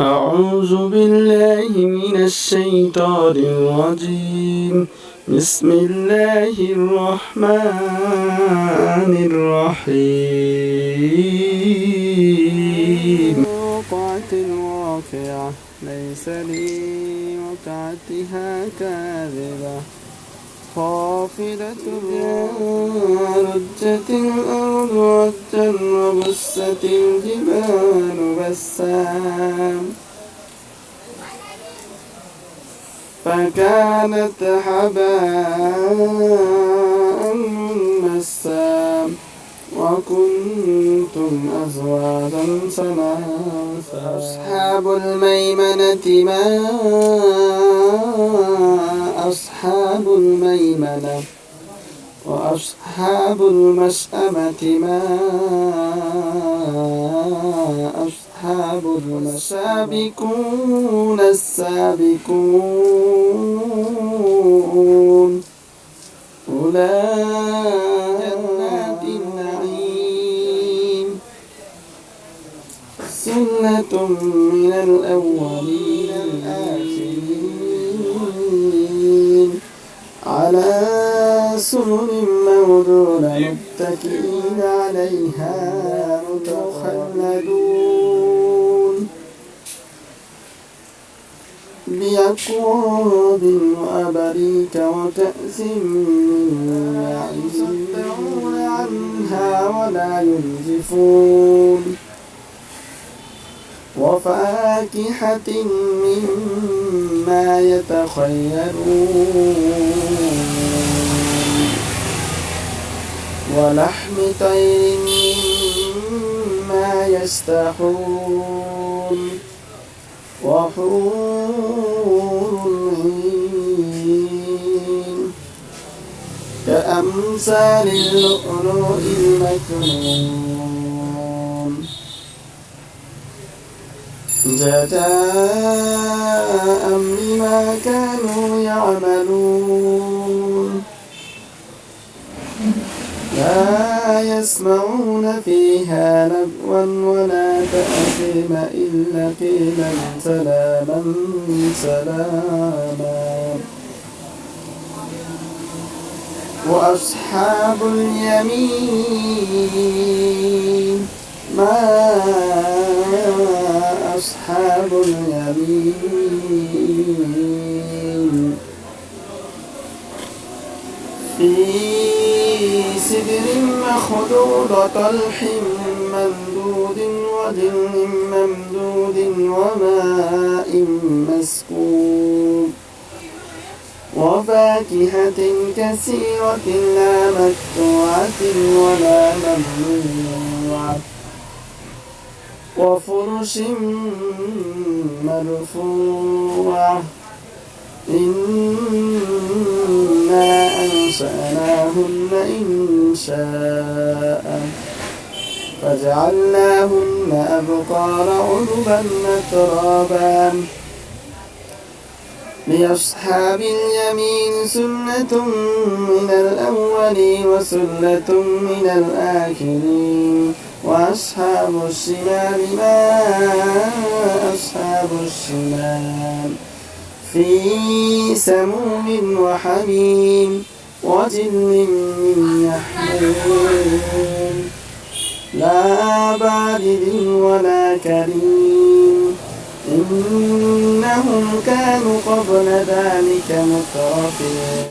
أعوذ بالله من الشيطان الرجيم. بسم الله الرحمن الرحيم. وقعت الواقعة ليس لي وقعتها كاذبة. خافضة رجت الأرض رجا وبست الجبال بسام فكانت حباء وكنتم أزواجا ثلاثا. أصحاب الميمنة ما أصحاب الميمنة وأصحاب المشأمة ما أصحاب السابقون السابقون. أولئك من الأولين. على سرر موضونة متكئين عليها متخلدون. بأكواب وأبريك وكأس من يصدعون عنها ولا ينزفون. وفاكهة مما يتخيرون. ولحم طير مما يستحون. وحور عين كأمثال اللؤلؤ المكنون. جزاء بما كانوا يعملون. لا يسمعون فيها لغوا ولا تأثيم إلا قيلا سلاما سلاما. وأصحاب اليمين في سدر مخضود طلح ممدود وظل ممدود وماء مسكوب وفاكهة كثيرة لا مقطوعة ولا ممنوعة وفرش مرفوعة إنا أنشأناهن إنشاء فجعلناهن أبقار عربا أترابا لأصحاب اليمين سنة من الأولين وسنة من الآخرين. وأصحاب الشمال ما أصحاب الشمال. في سموم وحميم. من يحموم لا بارد ولا كريم. إنهم كانوا قبل ذلك مترفين.